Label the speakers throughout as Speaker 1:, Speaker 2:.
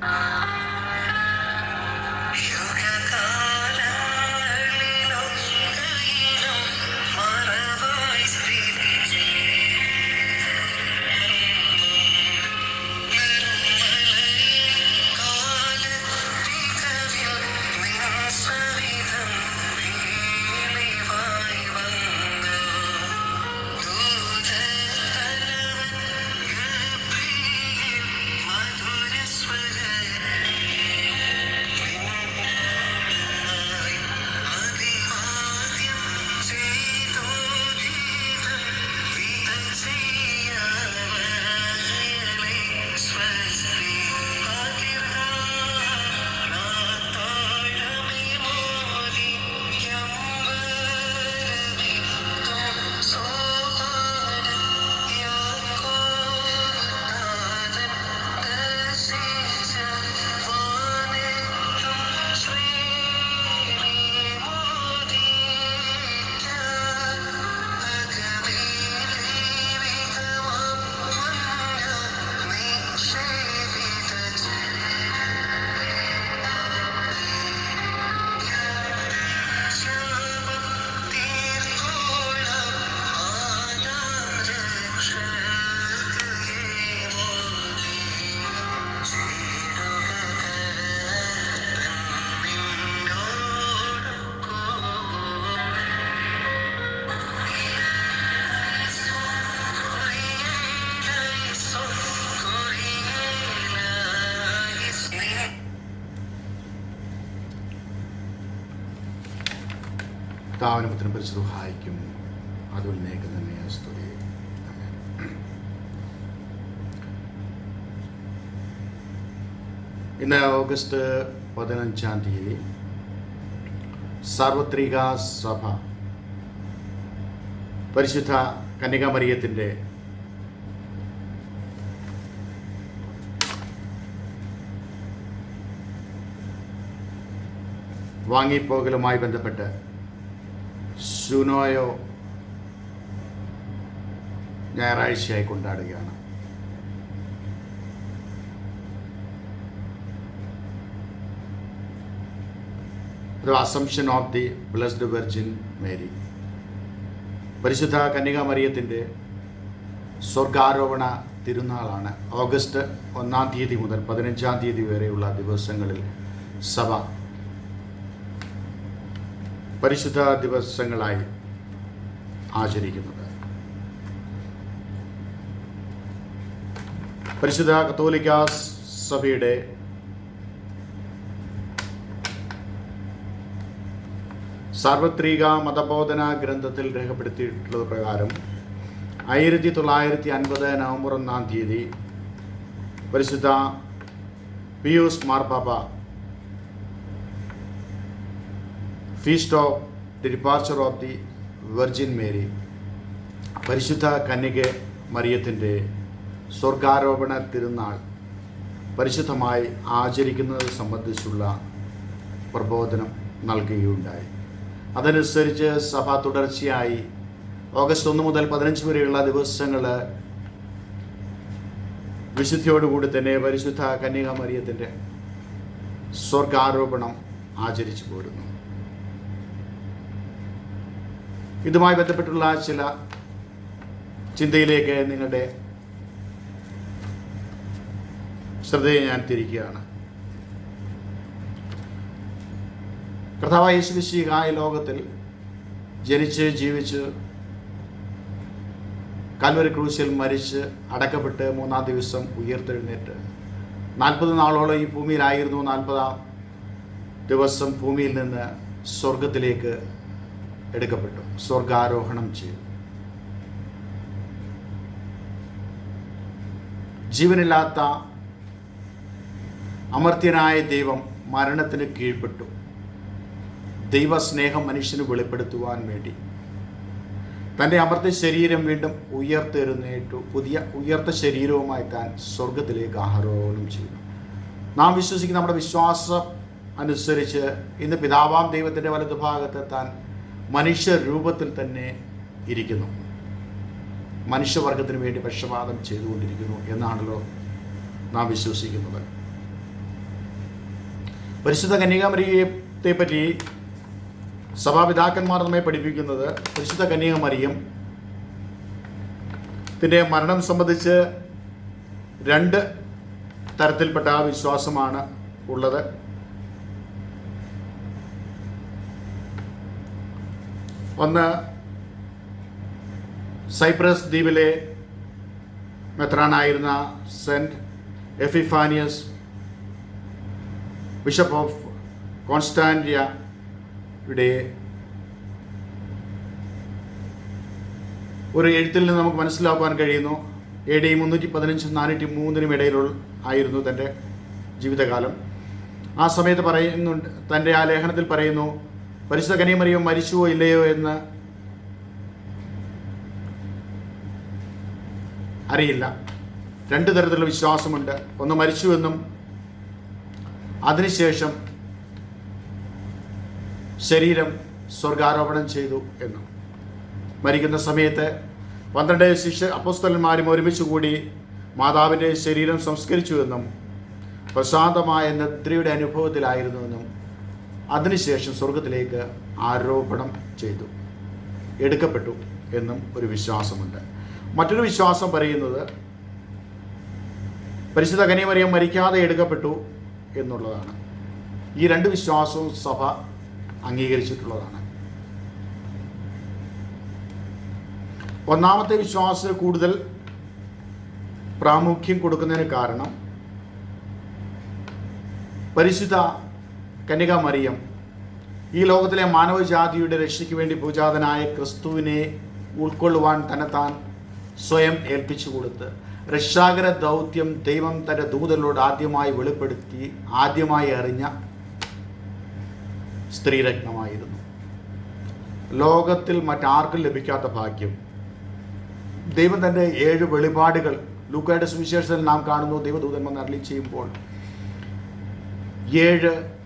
Speaker 1: Ah! പരിശുദ്ധായിക്കും അതുലിനേക്ക് തന്നെ സ്തുതി. ഇന്ന് ഓഗസ്റ്റ് പതിനഞ്ചാം തീയതി സാർവത്രിക സഭ പരിശുദ്ധ കന്യകാമറിയത്തിന്റെ വാങ്ങിപ്പോകലുമായി ബന്ധപ്പെട്ട് സുനോയോ ഞായറാഴ്ചയായി കൊണ്ടാടുകയാണ്. ഒരു assumption of the blessed virgin Mary. പരിശുദ്ധ കന്യകാമറിയത്തിന്റെ സ്വർഗാരോപണ തിരുനാളാണ്. ഓഗസ്റ്റ് ഒന്നാം തീയതി മുതൽ പതിനഞ്ചാം തീയതി വരെയുള്ള ദിവസങ്ങളിൽ സഭ പരിശുദ്ധ ദിവസങ്ങളായി ആചരിക്കുന്നത്. പരിശുദ്ധ കത്തോലിക്ക സഭയുടെ സാർവത്രിക മതബോധന ഗ്രന്ഥത്തിൽ രേഖപ്പെടുത്തിയിട്ടുള്ളത് പ്രകാരം ആയിരത്തി തൊള്ളായിരത്തി അൻപത് നവംബർ ഒന്നാം തീയതി പരിശുദ്ധ പിയൂസ് മാർപ്പാപ്പ feast of the departure of the virgin Mary പരിശുദ്ധ കന്യക മറിയത്തിന്റെ സ്വർഗാരോപണ തിരുനാൾ പരിശുദ്ധമായി ആചരിക്കുന്നത് സംബന്ധിച്ചുള്ള പ്രബോധനം നൽകുകയുണ്ടായി. അതനുസരിച്ച് സഭ തുടർച്ചയായി ഓഗസ്റ്റ് ഒന്ന് മുതൽ പതിനഞ്ച് വരെയുള്ള ദിവസങ്ങൾ വിശുദ്ധിയോടുകൂടി തന്നെ പരിശുദ്ധ കന്യകമറിയത്തിന്റെ സ്വർഗാരോപണം ആചരിച്ചു പോരുന്നു. ഇതുമായി ബന്ധപ്പെട്ടുള്ള ചില ചിന്തയിലേക്ക് നിങ്ങളുടെ ശ്രദ്ധയെ ഞാൻ തിരിക്കുകയാണ്. കർത്താവായ യേശുമിശിഹായ ലോകത്തിൽ ജനിച്ച് ജീവിച്ച് കൽവരി ക്രൂശിൽ മരിച്ച് അടക്കപ്പെട്ട് മൂന്നാം ദിവസം ഉയർത്തെഴുന്നേറ്റ്. നാൽപ്പത് നാളോളം ഈ ഭൂമിയിലായിരുന്നു. നാൽപ്പതാം ദിവസം ഭൂമിയിൽ നിന്ന് സ്വർഗത്തിലേക്ക് എടുക്കപ്പെട്ടു. സ്വർഗാരോഹണം ചെയ്തു. ജീവനില്ലാത്ത അമർത്യനായ ദൈവം മരണത്തിന് കീഴ്പ്പെട്ടു. ദൈവസ്നേഹം മനുഷ്യന് വെളിപ്പെടുത്തുവാൻ വേണ്ടി. തന്റെ അമർത്ത ശരീരം വീണ്ടും ഉയർത്തെഴുന്നേറ്റു. പുതിയ ഉയർത്ത ശരീരവുമായി താൻ സ്വർഗത്തിലേക്ക് ആഹാരോഹണം ചെയ്തു നാം വിശ്വസിക്കുന്ന നമ്മുടെ വിശ്വാസം അനുസരിച്ച് ഇന്ന് പിതാവാം ദൈവത്തിന്റെ വലതുഭാഗത്ത് താൻ മനുഷ്യ രൂപത്തിൽ തന്നെ ഇരിക്കുന്നു. മനുഷ്യവർഗത്തിന് വേണ്ടി പക്ഷപാതം ചെയ്തുകൊണ്ടിരിക്കുന്നു എന്നാണല്ലോ നാം വിശ്വസിക്കുന്നത്. പരിശുദ്ധ കന്യകാമരിയത്തെ പറ്റി സഭാപിതാക്കന്മാർ നമ്മെ പഠിപ്പിക്കുന്നത് പരിശുദ്ധ കന്യകമറിയം ത്തിന്റെ മരണം സംബന്ധിച്ച് രണ്ട് തരത്തിൽപ്പെട്ട വിശ്വാസമാണ് ഉള്ളത്. ഒന്ന് സൈപ്രസ് ദ്വീപിലെ മെത്രാനായിരുന്ന സെന്റ് എഫിഫാനിയസ് ബിഷപ്പ് ഓഫ് കോൺസ്റ്റാൻഡിയയുടെ ഒരു എഴുത്തിൽ നിന്ന് നമുക്ക് മനസ്സിലാക്കാൻ കഴിയുന്നു. എ ഡി മുന്നൂറ്റി പതിനഞ്ചും നാനൂറ്റി മൂന്നിനും ഇടയിലുള്ള ആയിരുന്നു തന്റെ ജീവിതകാലം. ആ സമയത്ത് പറയുന്നുണ്ട് തന്റെ ആ ലേഖനത്തിൽ പറയുന്നു പരിശുദ്ധ കനിയമറിയോ മരിച്ചുവോ ഇല്ലയോ എന്ന് അറിയില്ല. രണ്ട് തരത്തിലുള്ള വിശ്വാസമുണ്ട്. ഒന്ന് മരിച്ചുവെന്നും അതിനുശേഷം ശരീരം സ്വർഗാരോപണം ചെയ്തു എന്നും. മരിക്കുന്ന സമയത്ത് പന്ത്രണ്ട് ശിഷ്യ അപ്പോസ്തലന്മാരും ഒരുമിച്ച് കൂടി മാതാവിന്റെ ശരീരം സംസ്കരിച്ചുവെന്നും പ്രശാന്തമായ നിദ്രയുടെ അനുഭവത്തിലായിരുന്നുവെന്നും അതിനുശേഷം സ്വർഗത്തിലേക്ക് ആരോപണം ചെയ്തു. എടുക്കപ്പെട്ടു എന്നും ഒരു വിശ്വാസമുണ്ട്. മറ്റൊരു വിശ്വാസം പറയുന്നത് പരിശുദ്ധ കനിയമറിയം മരിക്കാതെ എടുക്കപ്പെട്ടു എന്നുള്ളതാണ്. ഈ രണ്ട് വിശ്വാസവും സഭ അംഗീകരിച്ചിട്ടുള്ളതാണ്. ഒന്നാമത്തെ വിശ്വാസത്തിന് കൂടുതൽ പ്രാമുഖ്യം കൊടുക്കുന്നതിന് കാരണം പരിശുദ്ധ കന്യക മറിയം ഈ ലോകത്തിലെ മാനവജാതിയുടെ രക്ഷയ്ക്ക് വേണ്ടി പൂജാതനായ ക്രിസ്തുവിനെ ഉൾക്കൊള്ളുവാൻ തന്നെത്താൻ സ്വയം ഏൽപ്പിച്ചു കൊടുത്ത് രക്ഷാകര ദൗത്യം ദൈവം തന്റെ ദൂതലോട് ആദ്യമായി വെളിപ്പെടുത്തി ആദ്യമായി അറിഞ്ഞ സ്ത്രീരത്നമായിരുന്നു. ലോകത്തിൽ മറ്റാർക്കും ലഭിക്കാത്ത ഭാഗ്യം. ദൈവം തന്റെ ഏഴ് വെളിപാടുകൾ ലൂക്കയുടെ സുവിശേഷത്തിൽ നാം കാണുന്നു ദൈവദൂതന്മാർ അരളി ചെയ്യുമ്പോൾ ഏഴ്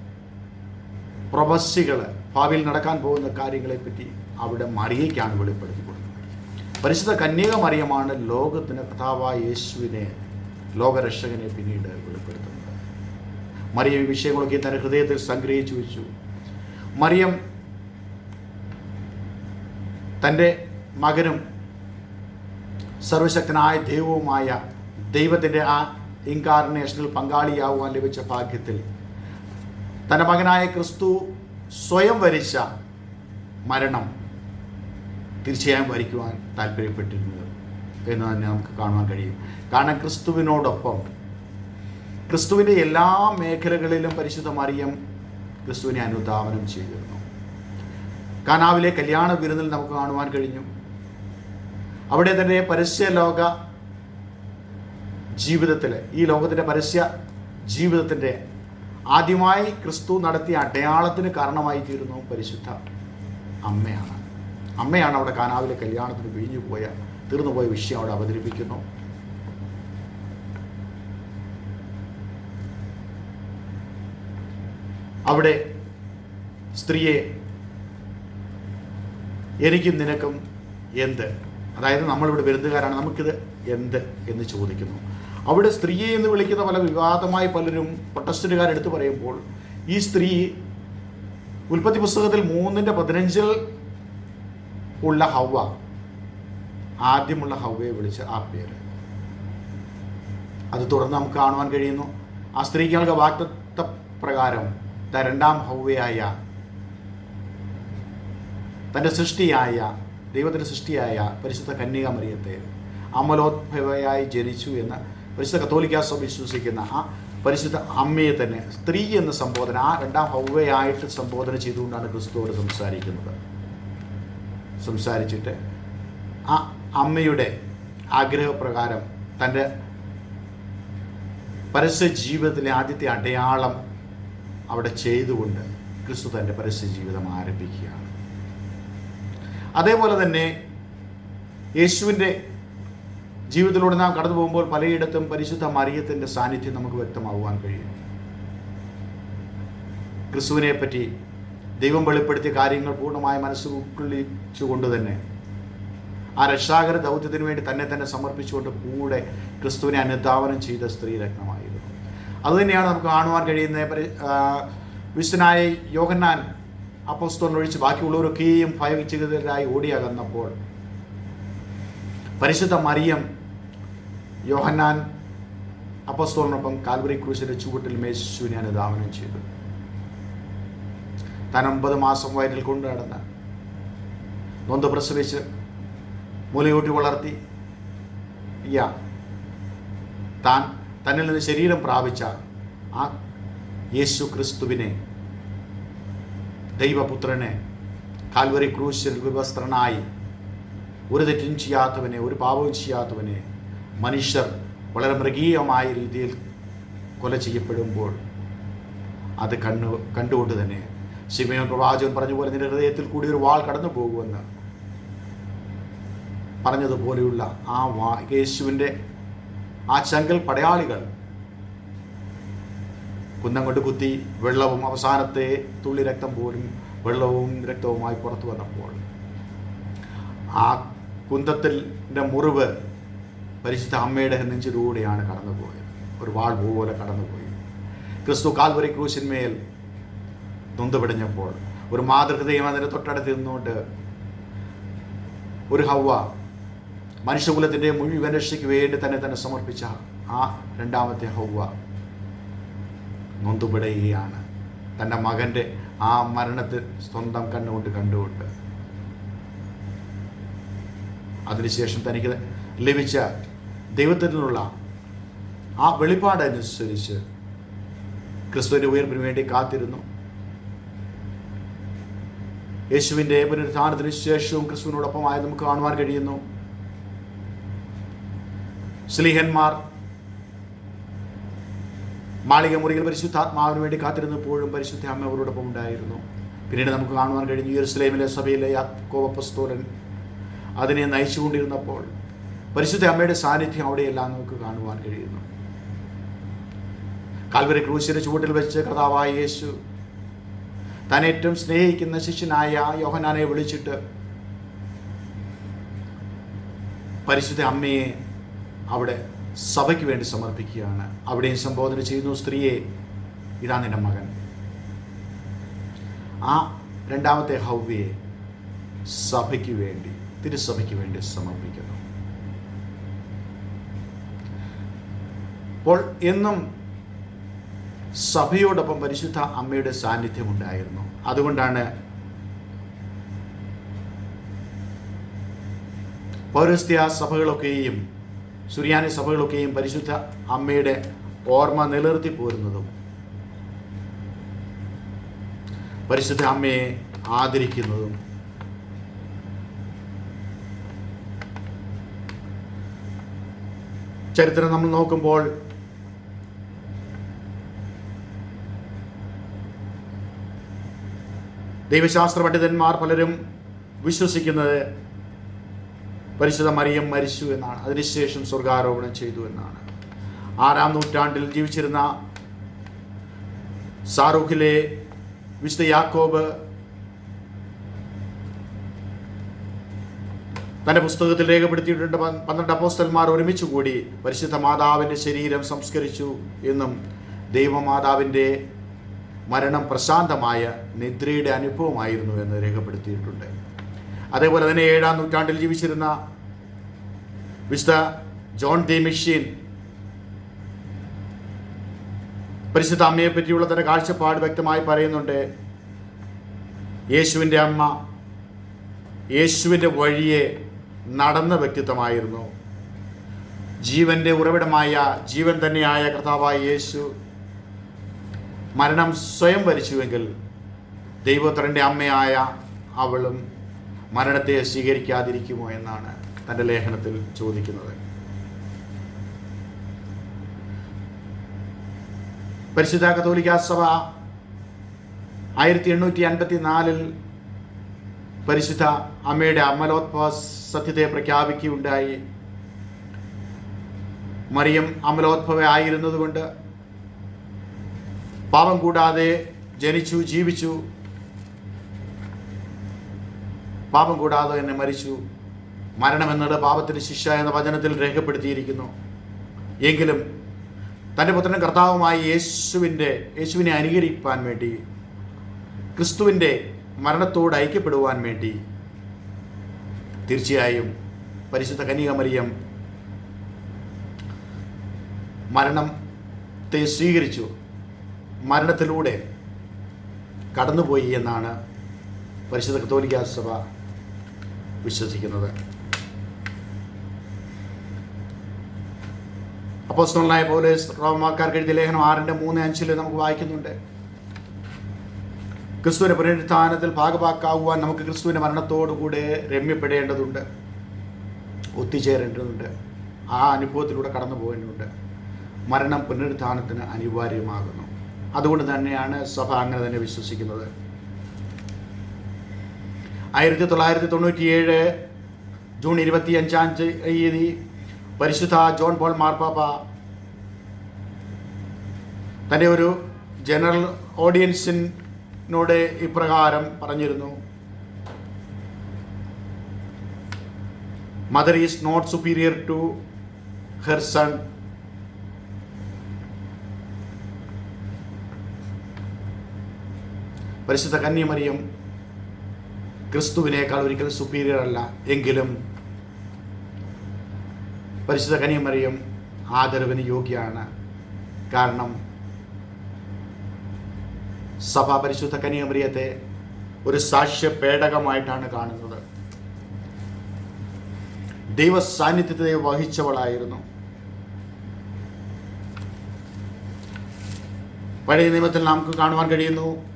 Speaker 1: പ്രവസ്യകൾ ഭാവിയിൽ നടക്കാൻ പോകുന്ന കാര്യങ്ങളെപ്പറ്റി അവിടെ മറിയയ്ക്കാണ് വെളിപ്പെടുത്തി കൊടുക്കുന്നത്. പരിശുദ്ധ കന്യക മറിയമാണ് ലോകത്തിന് കഥാവായ യേശുവിനെ ലോകരക്ഷകനെ പിന്നീട് വെളിപ്പെടുത്തുന്നത്. മറിയം ഈ വിഷയങ്ങളൊക്കെ തന്റെ ഹൃദയത്തിൽ സംഗ്രഹിച്ചു വെച്ചു. മറിയം തന്റെ മകനും സർവശക്തനായ ദൈവവുമായ ദൈവത്തിന്റെ ആ ഇൻകാർണേഷനിൽ പങ്കാളിയാവുവാൻ ലഭിച്ച ഭാഗ്യത്തിൽ തന്റെ മകനായ ക്രിസ്തു സ്വയം വരിച്ച മരണം തീർച്ചയായും വരിക്കുവാൻ താല്പര്യപ്പെട്ടിരുന്നത് എന്ന് തന്നെ നമുക്ക് കാണുവാൻ കഴിയും. കാരണം ക്രിസ്തുവിനോടൊപ്പം ക്രിസ്തുവിന്റെ എല്ലാ മേഖലകളിലും പരിശുദ്ധ മറിയം ക്രിസ്തുവിനെ അനുധാവനം ചെയ്തിരുന്നു. കാനാവിലെ കല്യാണ വിരുന്നിൽ നമുക്ക് കാണുവാൻ കഴിഞ്ഞു. അവിടെ തന്നെ പരസ്യ ലോക ജീവിതത്തിൽ ഈ ലോകത്തിന്റെ പരസ്യ ജീവിതത്തിന്റെ ആദ്യമായി ക്രിസ്തു നടത്തിയ അടയാളത്തിന് കാരണമായി തീരുന്നു പരിശുദ്ധ അമ്മയാണ്. അമ്മയാണ് അവിടെ കാനാവിലെ കല്യാണത്തിന് പിഴിഞ്ഞു പോയ തീർന്നുപോയ വിഷയം അവിടെ അവതരിപ്പിക്കുന്നു. അവിടെ സ്ത്രീയെ എനിക്കും നിനക്കും എന്ത്? അതായത് നമ്മളിവിടെ വിരുന്നുകാരാണ് നമുക്കിത് എന്ത് എന്ന് ചോദിക്കുന്നു. അവിടെ സ്ത്രീയെ എന്ന് വിളിക്കുന്ന പല വിവാദമായി പലരും പ്രൊട്ടസ്റ്റുകാർ എടുത്തു പറയുമ്പോൾ ഈ സ്ത്രീ ഉൽപ്പത്തി പുസ്തകത്തിൽ മൂന്നിന്റെ പതിനഞ്ചിൽ ഉള്ള ഹവ ആദ്യമുള്ള ഹവയെ വിളിച്ച ആ പേര്. അത് തുടർന്ന് നമുക്ക് കാണുവാൻ കഴിയുന്നു. ആ സ്ത്രീക്ക് വാക്തത്വ പ്രകാരം രണ്ടാം ഹവയായ തന്റെ സൃഷ്ടിയായ ദൈവത്തിന്റെ സൃഷ്ടിയായ പരിശുദ്ധ കന്യകാമറിയത്തെ അമലോത്ഭവയായി ജനിച്ചു എന്ന് പരിശുദ്ധ കത്തോലിക്ക വിശ്വസിക്കുന്ന ആ പരിശുദ്ധ അമ്മയെ തന്നെ സ്ത്രീ എന്ന സംബോധന ആ രണ്ടാം ഹൗവയായിട്ട് സംബോധന ചെയ്തുകൊണ്ടാണ് ക്രിസ്തുവോട് സംസാരിക്കുന്നത്. സംസാരിച്ചിട്ട് ആ അമ്മയുടെ ആഗ്രഹപ്രകാരം തന്റെ പരസ്യ ജീവിതത്തിലെ ആദ്യത്തെ അടയാളം അവിടെ ചെയ്തുകൊണ്ട് ക്രിസ്തു തന്റെ പരസ്യ ജീവിതം ആരംഭിക്കുകയാണ്. അതേപോലെ തന്നെ യേശുവിന്റെ ജീവിതത്തിലൂടെ നാം കടന്നു പോകുമ്പോൾ പലയിടത്തും പരിശുദ്ധ മറിയത്തിന്റെ സാന്നിധ്യം നമുക്ക് വ്യക്തമാകുവാൻ കഴിയും. ക്രിസ്തുവിനെ പറ്റി ദൈവം വെളിപ്പെടുത്തിയ കാര്യങ്ങൾ പൂർണമായി മനസ്സ് തന്നെ ആ രക്ഷാകര ദൗത്യത്തിന് വേണ്ടി തന്നെ തന്നെ സമർപ്പിച്ചുകൊണ്ട് കൂടെ ക്രിസ്തുവിനെ അനുധാവനം ചെയ്ത സ്ത്രീ രത്നമായിരുന്നു. അതുതന്നെയാണ് നമുക്ക് കാണുവാൻ കഴിയുന്ന വിശ്വനായ യോഹന്നാൻ അപ്പോസ്തോലിനെ ഒഴിച്ച് ബാക്കിയുള്ളവരൊക്കെയും ഭയചിതരായി ഓടിയകന്നപ്പോൾ പരിശുദ്ധ മറിയം യോഹന്നാൻ അപ്പസ്തോറിനൊപ്പം കാൽവറി ക്രൂശിന്റെ ചുവട്ടിൽ മേശുവിനെ അനുധാവനം ചെയ്തു. താൻ ഒമ്പത് മാസം വയറ്റിൽ കൊണ്ടു നടന്ന് നൊന്ത് പ്രസവിച്ച് മുലയൂട്ടി വളർത്തി. യാ താൻ തന്നിൽ നിന്ന് ശരീരം പ്രാപിച്ച ആ യേശു ക്രിസ്തുവിനെ ദൈവപുത്രനെ കാൽവറി ക്രൂശിൽ വിവസ്ത്രനായി ഒരു തെറ്റും ചെയ്യാത്തവനെ ഒരു പാപവും ചെയ്യാത്തവനെ മനുഷ്യർ വളരെ മൃഗീയമായ രീതിയിൽ കൊല ചെയ്യപ്പെടുമ്പോൾ അത് കണ്ണു കണ്ടുകൊണ്ട് തന്നെ ശിമയോൻ പ്രവാചകൻ പറഞ്ഞ പോലെ നിന്റെ ഹൃദയത്തിൽ കൂടി ഒരു വാൾ കടന്നു പോകുമെന്ന് പറഞ്ഞതുപോലെയുള്ള ആ വാ യേശുവിന്റെ ആ ചങ്കൽ പടയാളികൾ കുന്നം കൊണ്ട് കുത്തി വെള്ളവും അവസാനത്തെ തുള്ളി രക്തം പോലും വെള്ളവും രക്തവുമായി പുറത്തു വന്നപ്പോൾ ആ കുന്തത്തിന്റെ മുറിവ് പരിശുദ്ധ അമ്മയുടെ നെഞ്ചിലൂടെയാണ് കടന്നുപോയത്. ഒരു വാൾ പോലെ കടന്നുപോയി. ക്രിസ്തു കാൽവരി ക്രൂശിന്മേൽ നൊന്തുപിടിഞ്ഞപ്പോൾ ഒരു മാതൃഹൃദയം അതിന്റെ തൊട്ടടുത്ത് നിന്നുകൊണ്ട് ഒരു ഹവ മനുഷ്യകുലത്തിന്റെ മുഴുവൻ രക്ഷയ്ക്ക് വേണ്ടി തന്നെ തന്നെ സമർപ്പിച്ച ആ രണ്ടാമത്തെ ഹൗവ നൊന്തുപിടയുകയാണ്. തന്റെ മകന്റെ ആ മരണത്തിൽ സ്വന്തം കണ്ണുകൊണ്ട് കണ്ടുകൊണ്ട്. അതിനുശേഷം തനിക്ക് ലഭിച്ച ദൈവത്തിൽ നിന്നുള്ള ആ വെളിപ്പാടനുസരിച്ച് ക്രിസ്തുവിന്റെ ഉയർപ്പിന് വേണ്ടി കാത്തിരുന്നു. യേശുവിന്റെ പുനരുത്ഥാനത്തിന് ശേഷവും ക്രിസ്തുവിനോടൊപ്പമായി നമുക്ക് കാണുവാൻ കഴിയുന്നു. സ്ലീഹന്മാർ മാളിക മുറിയിൽ പരിശുദ്ധാത്മാവിന് വേണ്ടി കാത്തിരുന്നപ്പോഴും പരിശുദ്ധ അമ്മ അവരോടൊപ്പം ഉണ്ടായിരുന്നു. പിന്നീട് നമുക്ക് കാണുവാൻ കഴിഞ്ഞു യെരുസലേമിലെ സഭയിലെ യാക്കോവപ്പസ്തോലൻ അതിനെ നയിച്ചുകൊണ്ടിരുന്നപ്പോൾ പരിശുദ്ധ അമ്മയുടെ സാന്നിധ്യം അവിടെയെല്ലാം നമുക്ക് കാണുവാൻ കഴിയുന്നു. കാൽവരി ക്രൂശിയുടെ ചുവട്ടിൽ വെച്ച് കഥാവായ യേശു താൻ ഏറ്റവും സ്നേഹിക്കുന്ന ശിഷ്യനായ യോഹനാനെ വിളിച്ചിട്ട് പരിശുദ്ധ അമ്മയെ അവിടെ സഭയ്ക്ക് വേണ്ടി സമർപ്പിക്കുകയാണ്. അവിടെയും സംബോധന ചെയ്യുന്നു സ്ത്രീയെ ഇതാ നിന്റെ മകൻ. ആ രണ്ടാമത്തെ ഹൗവ്യയെ സഭയ്ക്ക് വേണ്ടി തിരുസഭയ്ക്ക് വേണ്ടി സമർപ്പിക്കുന്നു. അപ്പോൾ എന്നും സഭയോടൊപ്പം പരിശുദ്ധ അമ്മയുടെ സാന്നിധ്യം ഉണ്ടായിരുന്നു അതുകൊണ്ടാണ് പൗരസ്ത്യ സഭകളൊക്കെയും സുറിയാനി സഭകളൊക്കെയും പരിശുദ്ധ അമ്മയുടെ ഓർമ്മ നിലനിർത്തി പോരുന്നതും പരിശുദ്ധ അമ്മയെ ആദരിക്കുന്നതും. ചരിത്രം നമ്മൾ നോക്കുമ്പോൾ ദൈവശാസ്ത്ര പണ്ഡിതന്മാർ പലരും വിശ്വസിക്കുന്നത് പരിശുദ്ധ മറിയം മരിച്ചു എന്നാണ്. അതിനുശേഷം സ്വർഗാരോപണം ചെയ്തു എന്നാണ്. ആറാം നൂറ്റാണ്ടിൽ ജീവിച്ചിരുന്ന സാറൂഖിലെ വിശുദ്ധ യാക്കോബ് തന്റെ പുസ്തകത്തിൽ രേഖപ്പെടുത്തിയിട്ടുണ്ട്. പന്ത്രണ്ട് അപ്പോസ്റ്റന്മാർ ഒരുമിച്ച് കൂടി പരിശുദ്ധ മാതാവിന്റെ ശരീരം സംസ്കരിച്ചു എന്നും ദൈവമാതാവിന്റെ മരണം പ്രശാന്തമായ നിദ്രയുടെ അനുഭവമായിരുന്നു എന്ന് രേഖപ്പെടുത്തിയിട്ടുണ്ട്. അതേപോലെ തന്നെ ഏഴാം നൂറ്റാണ്ടിൽ ജീവിച്ചിരുന്ന വിശുദ്ധ ജോൺ ദി മിഷീൻ പരിശുദ്ധ അമ്മയെ പറ്റിയുള്ള തന്റെ കാഴ്ചപ്പാട് വ്യക്തമായി പറയുന്നുണ്ട്. യേശുവിന്റെ അമ്മ യേശുവിന്റെ വഴിയെ നടന്ന വ്യക്തിത്വമായിരുന്നു. ജീവന്റെ ഉറവിടമായ ജീവൻ തന്നെയായ കർത്താവായ യേശു മരണം സ്വയം വരിച്ചുവെങ്കിൽ ദൈവത്തരന്റെ അമ്മയായ അവളും മരണത്തെ സ്വീകരിക്കാതിരിക്കുമോ എന്നാണ് തന്റെ ലേഖനത്തിൽ ചോദിക്കുന്നത്. പരിശുദ്ധ കത്തോലിക്ക സഭ ആയിരത്തി എണ്ണൂറ്റി അൻപത്തി നാലിൽ പരിശുദ്ധ അമ്മയുടെ അമലോത്ഭവ സത്യത്തെ പ്രഖ്യാപിക്കുകയുണ്ടായി. മറിയം അമലോത്ഭവ ആയിരുന്നതുകൊണ്ട് പാപം കൂടാതെ ജനിച്ചു ജീവിച്ചു. പാപം കൂടാതെ എന്നെ മരിച്ചു. മരണമെന്നത് പാപത്തിന് ശിക്ഷ എന്ന വചനത്തിൽ രേഖപ്പെടുത്തിയിരിക്കുന്നു. എങ്കിലും തന്റെ പുത്രൻ കർത്താവുമായി യേശുവിന്റെ യേശുവിനെ അനുകരിക്കാൻ വേണ്ടി ക്രിസ്തുവിന്റെ മരണത്തോട് ഐക്യപ്പെടുവാൻ വേണ്ടി തീർച്ചയായും പരിശുദ്ധ കന്യകമറിയം മരണത്തെ സ്വീകരിച്ചു. മരണത്തിലൂടെ കടന്നുപോയി എന്നാണ് പരിശുദ്ധ കത്തോലിക്ക സഭ വിശ്വസിക്കുന്നത്. അപ്പോസ്തലനായ പൗലോസ് റോമാക്കാർക്ക് എഴുതിയ ലേഖനം ആറിന്റെ മൂന്ന് അഞ്ചിൽ നമുക്ക് വായിക്കുന്നുണ്ട്. ക്രിസ്തുവിന്റെ പുനരുത്ഥാനത്തിൽ ഭാഗമാക്കാവുവാൻ നമുക്ക് ക്രിസ്തുവിന്റെ മരണത്തോടുകൂടെ രമ്യപ്പെടേണ്ടതുണ്ട്. ഒത്തുചേരേണ്ടതുണ്ട്. ആ അനുഭവത്തിലൂടെ കടന്നു പോകേണ്ടതുണ്ട് മരണം പുനരുത്ഥാനത്തിന് അനിവാര്യമാകുന്നു. അതുകൊണ്ട് തന്നെയാണ് സഭ അങ്ങനെ തന്നെ വിശ്വസിക്കുന്നത്. ആയിരത്തി തൊള്ളായിരത്തി തൊണ്ണൂറ്റിയേഴ് ജൂൺ ഇരുപത്തി അഞ്ചാം തീയതി പരിശുദ്ധ ജോൺ പോൾ മാർപ്പാപ്പ തന്റെ ഒരു ജനറൽ ഓഡിയൻസിനോട് ഇപ്രകാരം പറഞ്ഞിരുന്നു. Mother is not superior to her son പരിശുദ്ധ കന്യമറിയം ക്രിസ്തുവിനേക്കാൾ ഒരിക്കൽ സുപ്പീരിയർ അല്ല. എങ്കിലും പരിശുദ്ധ കന്യമറിയം ആദരവിന് യോഗ്യാണ് കാരണം സഭ പരിശുദ്ധ കനിയമറിയത്തെ ഒരു സാക്ഷ്യ പേടകമായിട്ടാണ് കാണുന്നത്. ദൈവ സാന്നിധ്യത്തെ വഹിച്ചവളായിരുന്നു. പഴയ നിയമത്തിൽ നമുക്ക് കാണുവാൻ കഴിയുന്നു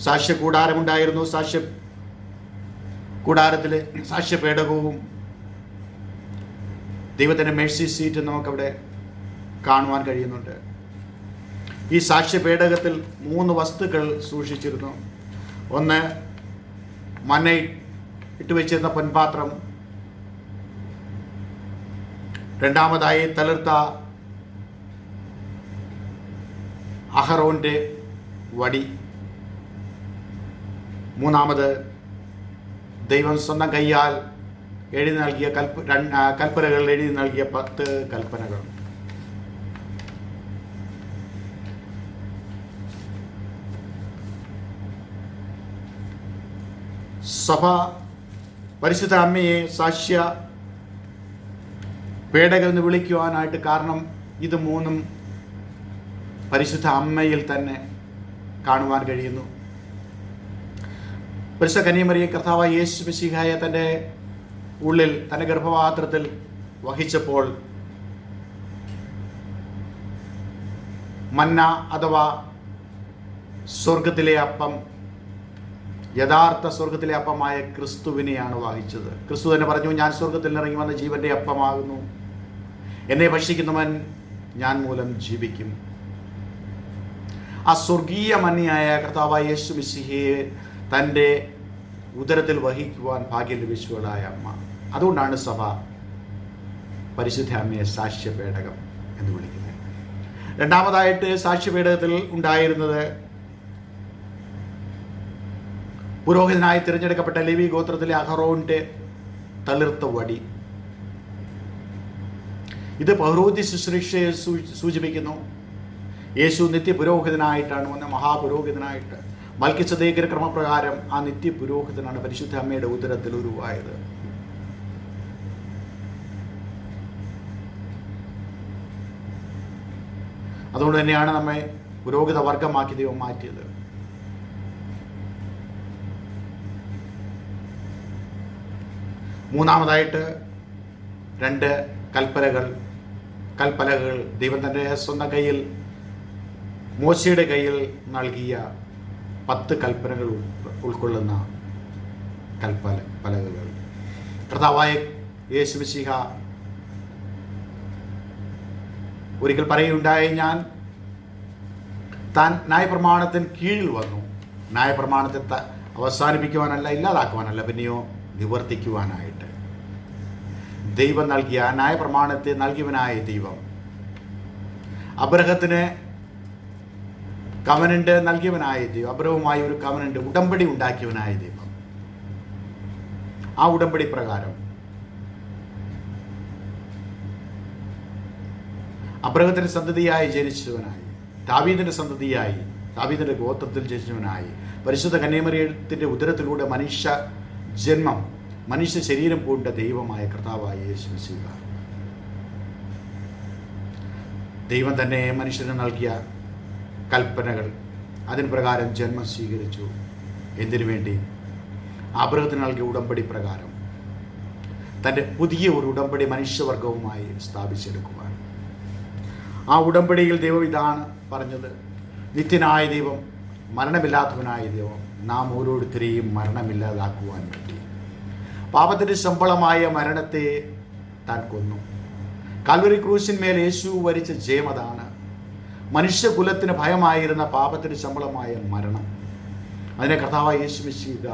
Speaker 1: സാക്ഷ്യ കൂടാരമുണ്ടായിരുന്നു. സാക്ഷ്യ കൂടാരത്തിൽ സാക്ഷ്യ പേടകവും ദൈവത്തിന്റെ മേഴ്സി സീറ്റ് നമുക്കവിടെ കാണുവാൻ കഴിയുന്നുണ്ട്. ഈ സാക്ഷ്യ പേടകത്തിൽ മൂന്ന് വസ്തുക്കൾ സൂക്ഷിച്ചിരുന്നു. ഒന്ന് മന ഇട്ട് വെച്ചിരുന്ന പൊൻപാത്രം. രണ്ടാമതായി തളിർത്ത അഹറോന്റെ വടി. മൂന്നാമത് ദൈവം സ്വന്തം കൈയാൽ എഴുതി നൽകിയ കൽപ്പ കൽപ്പനകൾ എഴുതി നൽകിയ പത്ത് കൽപ്പനകൾ. സഭ പരിശുദ്ധ അമ്മയെ സാക്ഷ്യ പേടകൾ എന്ന് വിളിക്കുവാനായിട്ട് കാരണം ഇത് മൂന്നും പരിശുദ്ധ അമ്മയിൽ തന്നെ കാണുവാൻ കഴിയുന്നു. പരിശുദ്ധ കന്യമറിയ കർത്താവായ യേശു മിശിഹായ തന്റെ ഉള്ളിൽ തന്റെ ഗർഭപാത്രത്തിൽ വഹിച്ചപ്പോൾ മന്ന അഥവാ സ്വർഗത്തിലെ അപ്പം യഥാർത്ഥ സ്വർഗത്തിലെ അപ്പമായ ക്രിസ്തുവിനെയാണ് വഹിച്ചത്. ക്രിസ്തു തന്നെ പറഞ്ഞു ഞാൻ സ്വർഗത്തിൽ ഇറങ്ങി വന്ന ജീവന്റെ അപ്പമാകുന്നു. എന്നെ ഭക്ഷിക്കുന്നവൻ ഞാൻ മൂലം ജീവിക്കും. ആ സ്വർഗീയ മന്നിയായ കർത്താവായ യേശു മിശിഹയെ തന്റെ ഉദരത്തിൽ വഹിക്കുവാൻ ഭാഗ്യം ലഭിച്ചവളായ അമ്മ. അതുകൊണ്ടാണ് സഭ പരിശുദ്ധ അമ്മയെ സാക്ഷ്യപേടകം എന്ന് വിളിക്കുന്നത്. രണ്ടാമതായിട്ട് സാക്ഷ്യപേടകത്തിൽ ഉണ്ടായിരുന്നത് പുരോഹിതനായി തിരഞ്ഞെടുക്കപ്പെട്ട ലിവി ഗോത്രത്തിലെ അഹറോന്റെ തളിർത്ത വടി. ഇത് പൗരോഹിത്യ ശുശ്രൂഷയെ സൂചിപ്പിക്കുന്നു. യേശു നിത്യ പുരോഹിതനായിട്ടാണ് വന്ന മഹാപുരോഹിതനായിട്ട് മൽക്കിസദേക്കിന് ക്രമപ്രകാരം ആ നിത്യ പുരോഹിതനാണ് പരിശുദ്ധ അമ്മയുടെ ഉദരത്തിൽ ഉരുവായത്. അതുകൊണ്ട് തന്നെയാണ് നമ്മെ പുരോഹിത വർഗമാക്കി ദൈവം മാറ്റിയത്. മൂന്നാമതായിട്ട് രണ്ട് കൽപ്പലകൾ കൽപ്പലകൾ ദൈവം തന്റെ സ്വന്തം കയ്യിൽ മോശയുടെ കയ്യിൽ നൽകിയ പത്ത് കൽപ്പനകൾ ഉൾക്കൊള്ളുന്ന കൽപ്പല പലകകൾ. കർത്താവായ യേശുമിശിഹ ഒരിക്കൽ പറയുകയുണ്ടായി ഞാൻ താൻ ന്യായപ്രമാണത്തിന് കീഴിൽ വന്നു. ന്യായപ്രമാണത്തെ അവസാനിപ്പിക്കുവാനല്ല ഇല്ലാതാക്കുവാനല്ല പിന്നെയോ നിവർത്തിക്കുവാനായിട്ട്. ദൈവം നൽകിയ ന്യായപ്രമാണത്തെ നൽകിയവനായ ദൈവം. അബ്രഹത്തിന് കവനന്റ് നൽകിയവനായ ദൈവം. അബ്രഹവുമായി ഒരു കവനന്റ് ഉടമ്പടി ഉണ്ടാക്കിയവനായ ദൈവം. ആ ഉടമ്പടി പ്രകാരം അബ്രഹത്തിന്റെ സന്തതിയായി ജനിച്ചവനായി ദാവീദിന്റെ സന്തതിയായി ദാവീദിന്റെ ഗോത്രത്തിൽ ജനിച്ചവനായി പരിശുദ്ധ കന്യാമറിയത്തിന്റെ ഉദരത്തിലൂടെ മനുഷ്യ ജന്മം മനുഷ്യ ശരീരം പൂണ്ട ദൈവമായ കർത്താവായ യേശു ദൈവം തന്നെ മനുഷ്യന് നൽകിയ കൽപ്പനകൾ. അതിന് പ്രകാരം ജന്മം സ്വീകരിച്ചു. എന്തിനു വേണ്ടി? അബ്രഹത്തിന് നൽകിയ ഉടമ്പടി പ്രകാരം. തന്റെ പുതിയ ഒരു ഉടമ്പടി മനുഷ്യവർഗവുമായി സ്ഥാപിച്ചെടുക്കുവാൻ. ആ ഉടമ്പടിയിൽ ദൈവം ഇതാണ് പറഞ്ഞത്. നിത്യനായ ദൈവം മരണമില്ലാത്തവനായ ദൈവം നാം ഓരോരുത്തരെയും മരണമില്ലാതാക്കുവാൻ പറ്റി പാപത്തിന്റെ ശമ്പളമായ മരണത്തെ താൻ കൊന്നു. കാൽവരി ക്രൂശിന്മേൽ യേശു വരിച്ച ജയം അതാണ്. മനുഷ്യകുലത്തിന് ഭയമായിരുന്ന പാപത്തിന് ശമ്പളമായ മരണം. അതിനെ കർത്താവ് യേശു മിശിക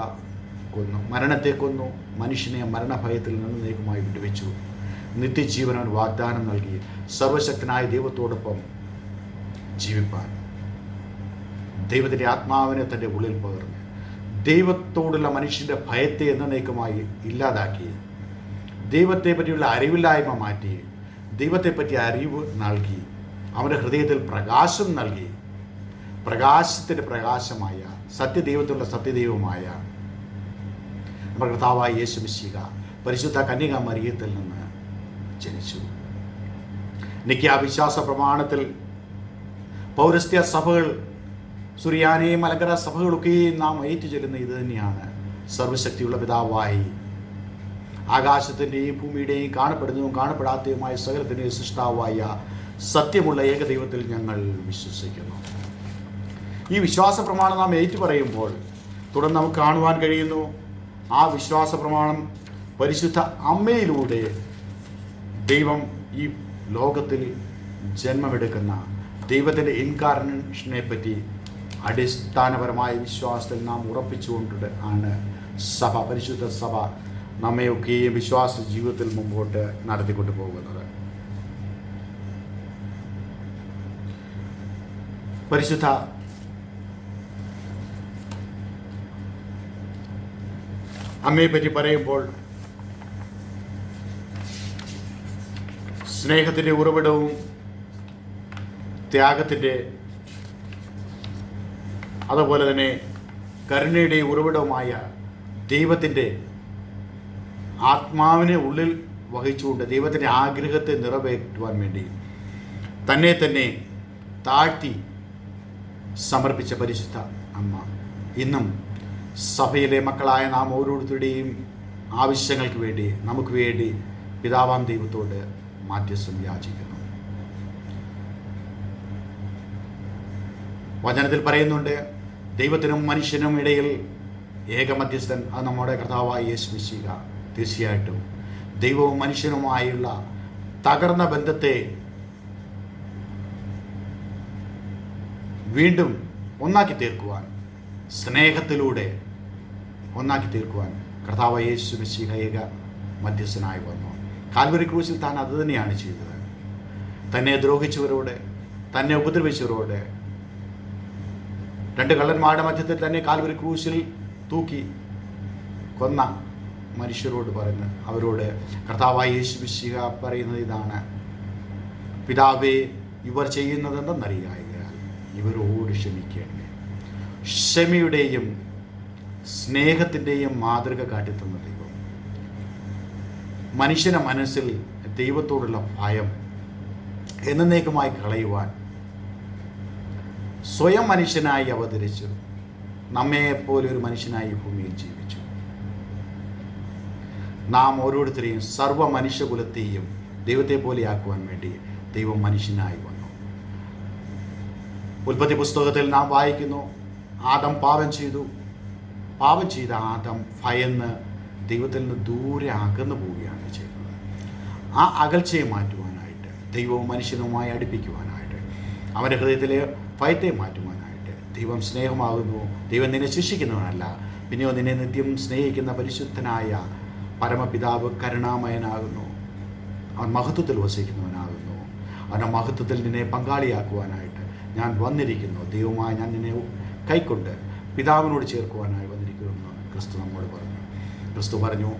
Speaker 1: കൊന്നു. മരണത്തെ കൊന്നു. മനുഷ്യനെ മരണഭയത്തിൽ നിന്ന് നീക്കമായി വിടുവിച്ചു. നിത്യജീവനവൻ വാഗ്ദാനം നൽകി. സർവശക്തനായ ദൈവത്തോടൊപ്പം ജീവിപ്പാൻ. ദൈവത്തിന്റെ ആത്മാവിനെ തന്റെ ഉള്ളിൽ പകർന്ന്. ദൈവത്തോടുള്ള മനുഷ്യന്റെ ഭയത്തെ എന്നേക്കുമായി ഇല്ലാതാക്കി. ദൈവത്തെ പറ്റിയുള്ള അറിവില്ലായ്മ മാറ്റി. ദൈവത്തെപ്പറ്റി അറിവ് നൽകി. അവന്റെ ഹൃദയത്തിൽ പ്രകാശം നൽകി. പ്രകാശത്തിന്റെ പ്രകാശമായ സത്യദൈവത്തിലുള്ള സത്യദൈവമായ നമ്മുടെ കർത്താവായ യേശു മിശിക പരിശുദ്ധ കന്യക മരിയത്തിൽ നിന്ന് ജനിച്ചു. നിത്യ വിശ്വാസ പ്രമാണത്തിൽ പൗരസ്ത്യ സഭകൾ സുറിയാനെ മലങ്കര സഭകളൊക്കെയും നാം ഏറ്റു ചെല്ലുന്ന ഇത് തന്നെയാണ് സർവശക്തിയുള്ള പിതാവായി. ആകാശത്തിന്റെയും ഭൂമിയുടെയും കാണപ്പെടുന്നതും കാണപ്പെടാത്തതുമായ സകലത്തിന്റെയും സൃഷ്ടാവായ സത്യമുള്ള ഏകദൈവത്തിൽ ഞങ്ങൾ വിശ്വസിക്കുന്നു. ഈ വിശ്വാസ പ്രമാണം നാം ഏറ്റു പറയുമ്പോൾ തുടർന്ന് നമുക്ക് കാണുവാൻ കഴിയുന്നു ആ വിശ്വാസ പ്രമാണം പരിശുദ്ധ അമ്മയിലൂടെ ദൈവം ഈ ലോകത്തിൽ ജന്മമെടുക്കുന്ന ദൈവത്തിന്റെ ഇൻകാർണേഷനെ പറ്റി അടിസ്ഥാനപരമായ വിശ്വാസത്തിൽ നാം ഉറപ്പിച്ചുകൊണ്ട് ആണ് സഭ പരിശുദ്ധ സഭ നമ്മയൊക്കെയും വിശ്വാസ ജീവിതത്തിൽ മുമ്പോട്ട് നടത്തിക്കൊണ്ടു പോകുന്നത് പരിശുദ്ധ അമ്മയെ പറ്റി പറയുമ്പോൾ സ്നേഹത്തിന്റെ ഉറവിടവും ത്യാഗത്തിന്റെ അതുപോലെ തന്നെ കരുണയുടെ ഉറവിടവുമായ ദൈവത്തിന്റെ ആത്മാവിനെ ഉള്ളിൽ വഹിച്ചുകൊണ്ട് ദൈവത്തിന്റെ ആഗ്രഹത്തെ നിറവേറ്റുവാൻ വേണ്ടി തന്നെ തന്നെ താഴ്ത്തി സമർപ്പിച്ച പരിശുദ്ധ അമ്മ. ഇന്നും സഭയിലെ മക്കളായ നാം ഓരോരുത്തരുടെയും ആവശ്യങ്ങൾക്ക് വേണ്ടി നമുക്ക് വേണ്ടി പിതാവാം ദൈവത്തോട് മാധ്യസ്ഥം യാചിക്കുന്നു. വചനത്തിൽ പറയുന്നുണ്ട് ദൈവത്തിനും മനുഷ്യനും ഇടയിൽ ഏക മധ്യസ്ഥൻ അത് നമ്മുടെ കർത്താവായ യേശു മിശിക തീർച്ചയായിട്ടും ദൈവവും മനുഷ്യനുമായുള്ള തകർന്ന ബന്ധത്തെ വീണ്ടും ഒന്നാക്കി തീർക്കുവാൻ സ്നേഹത്തിലൂടെ ഒന്നാക്കി തീർക്കുവാൻ കർത്താവ് യേശു മിശിഹയക മധ്യസ്ഥനായി വന്നു. കാൽവരി ക്രൂശിൽ താൻ അത് തന്നെയാണ് ചെയ്തത്. തന്നെ ദ്രോഹിച്ചവരോട് തന്നെ ഉപദ്രവിച്ചവരോട് രണ്ട് കള്ളന്മാരുടെ മധ്യത്തിൽ തന്നെ കാൽവരി ക്രൂശിൽ തൂക്കി കൊന്ന മനുഷ്യരോട് പറയുന്നത് അവരോട് കർത്താവായ യേശു മിശിഹ പറയുന്നത് ഇതാണ്. പിതാവേ ഇവർ ചെയ്യുന്നതെന്തെന്നറിയായ? ഇവരോട് ക്ഷമിക്കേണ്ടേ ക്ഷമയുടെയും സ്നേഹത്തിന്റെയും മാതൃക കാട്ടിത്തന്ന ദൈവം. മനുഷ്യന്റെ മനസ്സിൽ ദൈവത്തോടുള്ള ഭയം എന്നേക്കുമായി കളയുവാൻ സ്വയം മനുഷ്യനായി അവതരിച്ചു. നമ്മെപ്പോലെ ഒരു മനുഷ്യനായി ഭൂമിയിൽ ജീവിച്ചു. നാം ഓരോരുത്തരെയും സർവ മനുഷ്യകുലത്തെയും ദൈവത്തെ പോലെയാക്കുവാൻ വേണ്ടി ദൈവം മനുഷ്യനായി വന്നു. ഉൽപ്പത്തി പുസ്തകത്തിൽ നാം വായിക്കുന്നു ആദം പാപം ചെയ്തു. പാപം ചെയ്ത ആദം ഭയന്ന് ദൈവത്തിൽ നിന്ന് ദൂരെ അകന്നു പോവുകയാണ് ചെയ്യുന്നത്. ആ അകൽച്ചയെ മാറ്റുവാനായിട്ട് ദൈവവും മനുഷ്യനുമായി അടുപ്പിക്കുവാനായിട്ട് അവന്റെ ഹൃദയത്തിലെ ഭയത്തെ മാറ്റുവാനായിട്ട് ദൈവം സ്നേഹമാകുന്നു. ദൈവം നിന്നെ ശിക്ഷിക്കുന്നവനല്ല. പിന്നെയോ നിന്നെ നിത്യം സ്നേഹിക്കുന്ന പരിശുദ്ധനായ പരമപിതാവ് കരുണാമയനാകുന്നു. അവൻ മഹത്വത്തിൽ വസിക്കുന്നവനാകുന്നു. അവന്റെ മഹത്വത്തിൽ നിന്നെ പങ്കാളിയാക്കുവാനായിട്ട് ഞാൻ വന്നിരിക്കുന്നു. ദൈവമായി ഞാൻ നിന്നെ കൈക്കൊണ്ട് പിതാവിനോട് ചേർക്കുവാനായി വന്നിരിക്കുന്നു ക്രിസ്തു നമ്മോട് പറഞ്ഞു. ക്രിസ്തു പറഞ്ഞു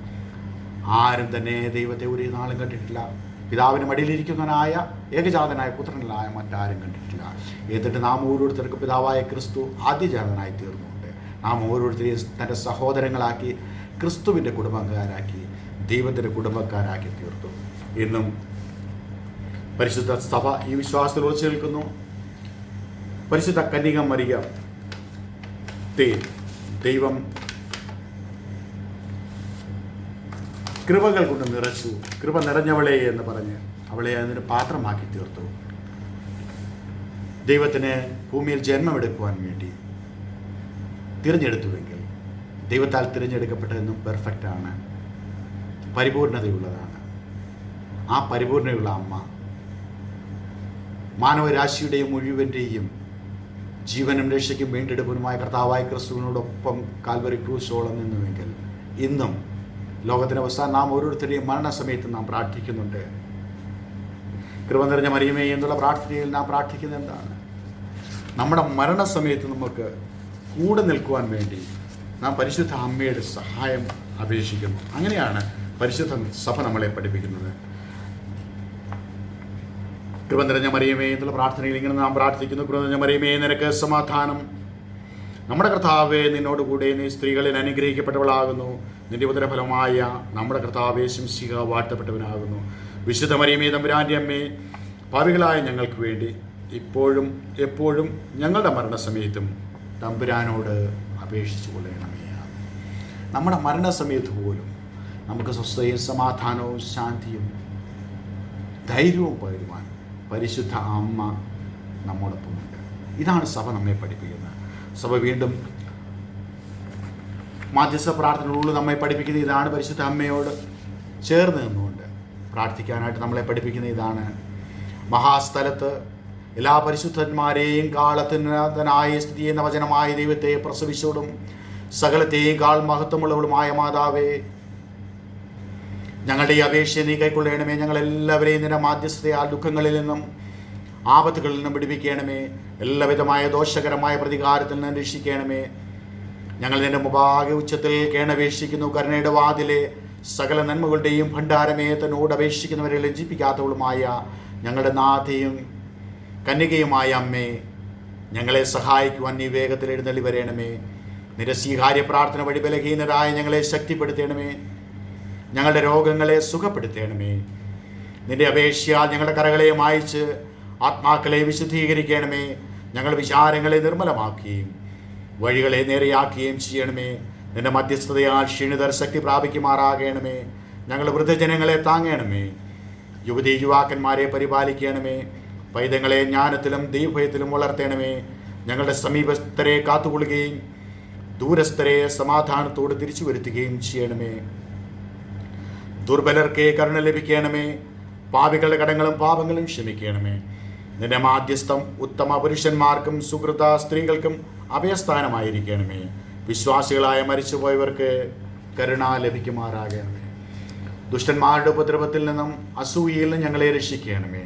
Speaker 1: ആരും തന്നെ ദൈവത്തെ ഒരു നാളും കണ്ടിട്ടില്ല. പിതാവിന് മടിയിലിരിക്കുന്നവനായ ഏകജാതനായ പുത്രനായ മറ്റാരും കണ്ടിട്ടില്ല. എന്നിട്ട് നാം ഓരോരുത്തർക്ക് പിതാവായ ക്രിസ്തു ആദ്യജാതനായി തീർന്നുകൊണ്ട് നാം ഓരോരുത്തരെയും തന്റെ സഹോദരങ്ങളാക്കി ക്രിസ്തുവിന്റെ കുടുംബക്കാരാക്കി ദൈവത്തിന്റെ കുടുംബക്കാരാക്കി തീർത്തു. എന്നും പരിശുദ്ധ സഭ ഈ വിശ്വാസത്തിൽ ഉറച്ചു നിൽക്കുന്നു പരിശുദ്ധ കന്യക മറിയ. തേ ദൈവം കൃപകൾ കൊണ്ട് നിറച്ചു. കൃപ നിറഞ്ഞവളെ എന്ന് പറഞ്ഞ് അവളെ അതിന് പാത്രമാക്കി തീർത്തു. ദൈവത്തിന് ഭൂമിയിൽ ജന്മമെടുക്കുവാൻ വേണ്ടി തിരഞ്ഞെടുത്തുവെങ്കിൽ ദൈവത്താൽ തിരഞ്ഞെടുക്കപ്പെട്ടതെന്നും പെർഫെക്റ്റ് ആണ്. പരിപൂർണതയുള്ളതാണ്. ആ പരിപൂർണതയുള്ള അമ്മ മാനവരാശിയുടെയും മുഴുവന്റെയും ജീവനും രക്ഷയ്ക്കും വീണ്ടെടുപ്പനുമായ കർത്താവായ ക്രിസ്തുവിനോടൊപ്പം കാൽവരി ക്രൂശോളം നിന്നുവെങ്കിൽ ഇന്നും ലോകത്തിന്റെ അവസാനം നാം ഓരോരുത്തരുടെയും മരണസമയത്ത് നാം പ്രാർത്ഥിക്കുന്നുണ്ട്. കൃപ നിറഞ്ഞ മറിയമേ എന്നുള്ള പ്രാർത്ഥനയിൽ നാം പ്രാർത്ഥിക്കുന്നത് എന്താണ്? നമ്മുടെ മരണസമയത്ത് നമുക്ക് കൂടെ നിൽക്കുവാൻ വേണ്ടി നാം പരിശുദ്ധ അമ്മയുടെ സഹായം അപേക്ഷിക്കുന്നു. അങ്ങനെയാണ് പരിശുദ്ധ സഭ നമ്മളെ പഠിപ്പിക്കുന്നത്. കൃപ നിറഞ്ഞ മറിയമേ എന്നുള്ള പ്രാർത്ഥനയിൽ ഇങ്ങനെ നാം പ്രാർത്ഥിക്കുന്നു. കൃപ നിറഞ്ഞ മറിയമേ നിനക്ക് സമാധാനം. നമ്മുടെ കർത്താവെ നിന്നോടുകൂടെ നീ സ്ത്രീകളിൽ അനുഗ്രഹിക്കപ്പെട്ടവളാകുന്നു. നിന്റെ ഉദരഫലമായ നമ്മുടെ കർത്താവെ ശംസിക വാഴ്ത്തപ്പെട്ടവനാകുന്നു. വിശുദ്ധ മറിയമേ തമ്പുരാന്റെ അമ്മേ പാവികളായ ഞങ്ങൾക്ക് വേണ്ടി ഇപ്പോഴും എപ്പോഴും ഞങ്ങളുടെ മരണസമയത്തും തമ്പുരാനോട് അപേക്ഷിച്ചു കൊള്ളണമേ. നമ്മുടെ മരണസമയത്ത് പോലും നമുക്ക് സ്വസ്ഥയും സമാധാനവും ശാന്തിയും ധൈര്യവും പകരുവാൻ പരിശുദ്ധ അമ്മ നമ്മോടൊപ്പമുണ്ട് ഇതാണ് സഭ നമ്മെ പഠിപ്പിക്കുന്നത്. സഭ വീണ്ടും മാധ്യസ്ഥ പ്രാർത്ഥനകളോട് നമ്മെ പഠിപ്പിക്കുന്നത് ഇതാണ്. പരിശുദ്ധ അമ്മയോട് ചേർന്ന് നിന്നുകൊണ്ട് പ്രാർത്ഥിക്കാനായിട്ട് നമ്മളെ പഠിപ്പിക്കുന്ന ഇതാണ്. മഹാസ്ഥലത്ത് എല്ലാ പരിശുദ്ധന്മാരെയും കാളത്തിനായ സ്ഥിതി ചെയ്യുന്ന വചനമായ ദൈവത്തെ പ്രസവിച്ചോടും സകലത്തെയും കാൾ മഹത്വമുള്ളവളുമായ മാതാവേ ഞങ്ങളുടെ ഈ അപേക്ഷയെ നീ കൈക്കൊള്ളണമേ. ഞങ്ങൾ എല്ലാവരെയും നിന്റെ ആ ദുഃഖങ്ങളിൽ നിന്നും ആപത്തുകളിൽ നിന്നും പിടിപ്പിക്കണമേ എല്ലാവിധമായ ദോഷകരമായ പ്രതികാരത്തിൽ നിന്ന് രക്ഷിക്കണമേ. ഞങ്ങൾ നിന്റെ മുഭാഗ ഉച്ചത്തിൽ കേണപേക്ഷിക്കുന്നു. കരുണയുടെ വാതിലെ സകല നന്മകളുടെയും ഭണ്ഡാരമേ തന്നോട് അപേക്ഷിക്കുന്നവരെ ലജ്ജിപ്പിക്കാത്തവളുമായ ഞങ്ങളുടെ നാഥയും കന്യകയുമായ അമ്മേ ഞങ്ങളെ സഹായിക്കുവാൻ നീ വേഗത്തിൽ എഴുന്നള്ളി വരേണമേ. നിരസ്വീകാര്യ പ്രാർത്ഥന വഴി ബലഹീനരായ ഞങ്ങളെ ശക്തിപ്പെടുത്തണമേ. ഞങ്ങളുടെ രോഗങ്ങളെ സുഖപ്പെടുത്തേണമേ. നിന്റെ അപേക്ഷയാൽ ഞങ്ങളുടെ കരകളെ മായിച്ച് ആത്മാക്കളെ വിശുദ്ധീകരിക്കണമേ. ഞങ്ങൾ വിചാരങ്ങളെ നിർമ്മലമാക്കുകയും വഴികളെ നേരെയാക്കുകയും ചെയ്യണമേ. നിന്റെ മധ്യസ്ഥതയാൽ ക്ഷീണിതർ ശക്തി പ്രാപിക്കുമാറാകണമേ. ഞങ്ങൾ വൃദ്ധജനങ്ങളെ താങ്ങണമേ. യുവതി യുവാക്കന്മാരെ പരിപാലിക്കണമേ. പൈതങ്ങളെ ജ്ഞാനത്തിലും ദൈവഭയത്തിലും വളർത്തണമേ. ഞങ്ങളുടെ സമീപസ്ഥരെ കാത്തുകൊള്ളുകയും ദൂരസ്ഥരെ സമാധാനത്തോട് തിരിച്ചു വരുത്തുകയും ചെയ്യണമേ. ദുർബലർക്ക് കരുണ ലഭിക്കണമേ പാപികളുടെ കടങ്ങളും പാപങ്ങളും ക്ഷമിക്കണമേ. നിന്റെ മാധ്യസ്ഥം ഉത്തമ പുരുഷന്മാർക്കും സുഹൃത സ്ത്രീകൾക്കും അഭയസ്ഥാനമായിരിക്കണമേ. വിശ്വാസികളായ മരിച്ചുപോയവർക്ക് കരുണ ലഭിക്കുമാറാകണമേ. ദുഷ്ടന്മാരുടെ ഉപദ്രവത്തിൽ നിന്നും അസൂയയിൽ നിന്നും ഞങ്ങളെ രക്ഷിക്കണമേ.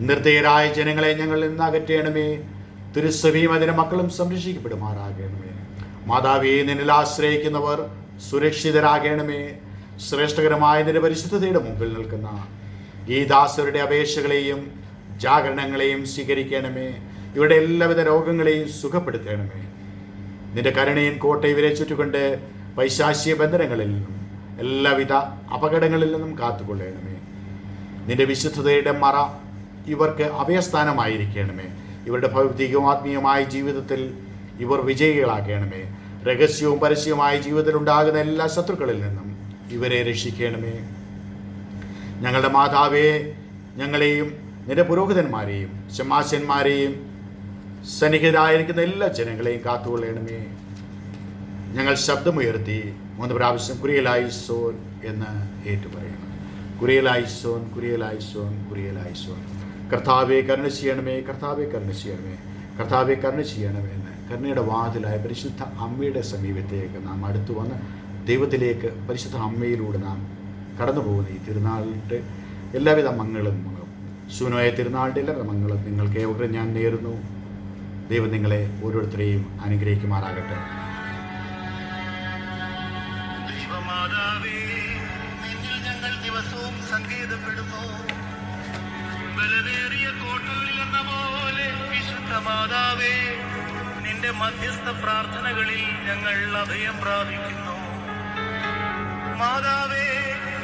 Speaker 1: നിർദ്ദയരായ ജനങ്ങളെ ഞങ്ങളിൽ നിന്ന് അകറ്റണമേ. തിരുസഭയും അതിന്റെ മക്കളും സംരക്ഷിക്കപ്പെടുമാറാകണമേ. മാതാവിയെ നിന്നിൽ ആശ്രയിക്കുന്നവർ സുരക്ഷിതരാകണമേ. ശ്രേഷ്ഠകരമായ നിരപരിശുദ്ധതയുടെ പരിശുദ്ധതയുടെ മുമ്പിൽ നിൽക്കുന്ന ഈ അപേക്ഷകളെയും ജാഗരണങ്ങളെയും സ്വീകരിക്കണമേ. ഇവരുടെ എല്ലാവിധ രോഗങ്ങളെയും സുഖപ്പെടുത്തണമേ. നിന്റെ കരുണയും കോട്ട ഇവരെ ചുറ്റുകൊണ്ട് പൈശാശിയ ബന്ധനങ്ങളിൽ നിന്നും എല്ലാവിധ അപകടങ്ങളിൽ നിന്നും കാത്തുകൊള്ളണമേ. നിന്റെ വിശുദ്ധതയുടെ മറ ഇവർക്ക് അഭയസ്ഥാനമായിരിക്കണമേ. ഇവരുടെ ഭൗതികവും ആത്മീയമായ ജീവിതത്തിൽ ഇവർ വിജയികളാക്കണമേ രഹസ്യവും പരസ്യവുമായ ജീവിതത്തിൽ ഉണ്ടാകുന്ന എല്ലാ ശത്രുക്കളിൽ നിന്നും ഇവരെ രക്ഷിക്കണമേ. ഞങ്ങളുടെ മാതാവേ ഞങ്ങളെയും നിന്റെ പുരോഹിതന്മാരെയും ശമാശന്മാരെയും സന്നിഹിതരായിരിക്കുന്ന എല്ലാ ജനങ്ങളെയും കാത്തുകൊള്ളണമേ. ഞങ്ങൾ ശബ്ദമുയർത്തി മൂന്ന് പ്രാവശ്യം കുറിയലായി സോൻ എന്ന് ഏറ്റുപറയണം കുറിയലായി സോൻ കുറിയലായി സോൻ കർത്താവെ കരുണ ചെയ്യണമേ കർത്താവെ കരുണ ചെയ്യണമേ. കർത്താവെ കരുണ ചെയ്യണമേ എന്ന് കരുണയുടെ വാതിലായ പരിശുദ്ധ അമ്മയുടെ സമീപത്തേക്ക് നാം അടുത്തു വന്ന് ദൈവത്തിലേക്ക് പരിശുദ്ധ അമ്മയിലൂടെ നാം കടന്നു പോകുന്ന ഈ തിരുനാളിന്റെ എല്ലാവിധ മംഗളും ശൂന്യമായ തിരുനാളിന്റെ എല്ലാവിധ മംഗളും നിങ്ങൾക്ക് ഏവരും ഞാൻ നേരുന്നു. ദൈവം നിങ്ങളെ ഓരോരുത്തരെയും അനുഗ്രഹിക്കുമാറാകട്ടെ.
Speaker 2: മാതാവേ നിന്റെ മധ്യസ്ഥ പ്രാർത്ഥനകളിൽ ഞങ്ങൾ അഭയം പ്രാപിക്കുന്നു. മാതാവേ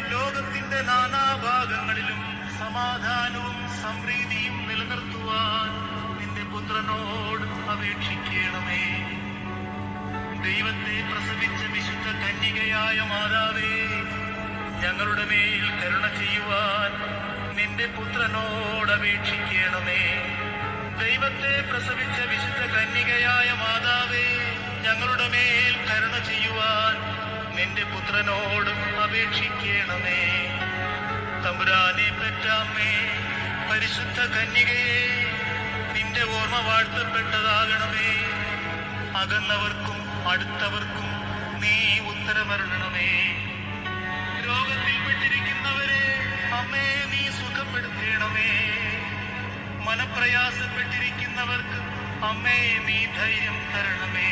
Speaker 2: ലോകത്തിന്റെ നാനാഭാഗങ്ങളിലും സമാധാനവും സംപ്രീതിയും നിലനിർത്തുവാൻ നിന്റെ പുത്രനോട് അപേക്ഷിക്കണമേ. ദൈവത്തെ പ്രസവിച്ച വിശുദ്ധ കന്യകയായ മാതാവേ ഞങ്ങളുടെ മേൽ കരുണ ചെയ്യുവാൻ നിന്റെ പുത്രനോട് അപേക്ഷിക്കണമേ. ദൈവത്തെ പ്രസവിച്ച വിശുദ്ധ കന്യകയായ മാതാവേ ഞങ്ങളുടെ മേൽ കരുണ ചെയ്യുവാൻ നിന്റെ പുത്രനോടും അപേക്ഷിക്കണമേ. തമ്പുരാനെ പെറ്റാമേ പരിശുദ്ധ കന്യകയെ നിന്റെ ഓർമ്മ വാഴ്ത്തപ്പെട്ടതാകണമേ. അകന്നവർക്കും അടുത്തവർക്കും നീ ഉത്തരമരണമേ രോഗത്തിൽപ്പെട്ടിരിക്കുന്നവരെ അമ്മേ നീ സുഖപ്പെടുത്തണമേ. മനപ്രയാസപ്പെട്ടിരിക്കുന്നവർക്ക് അമ്മേ നീ ധൈര്യം തരണമേ.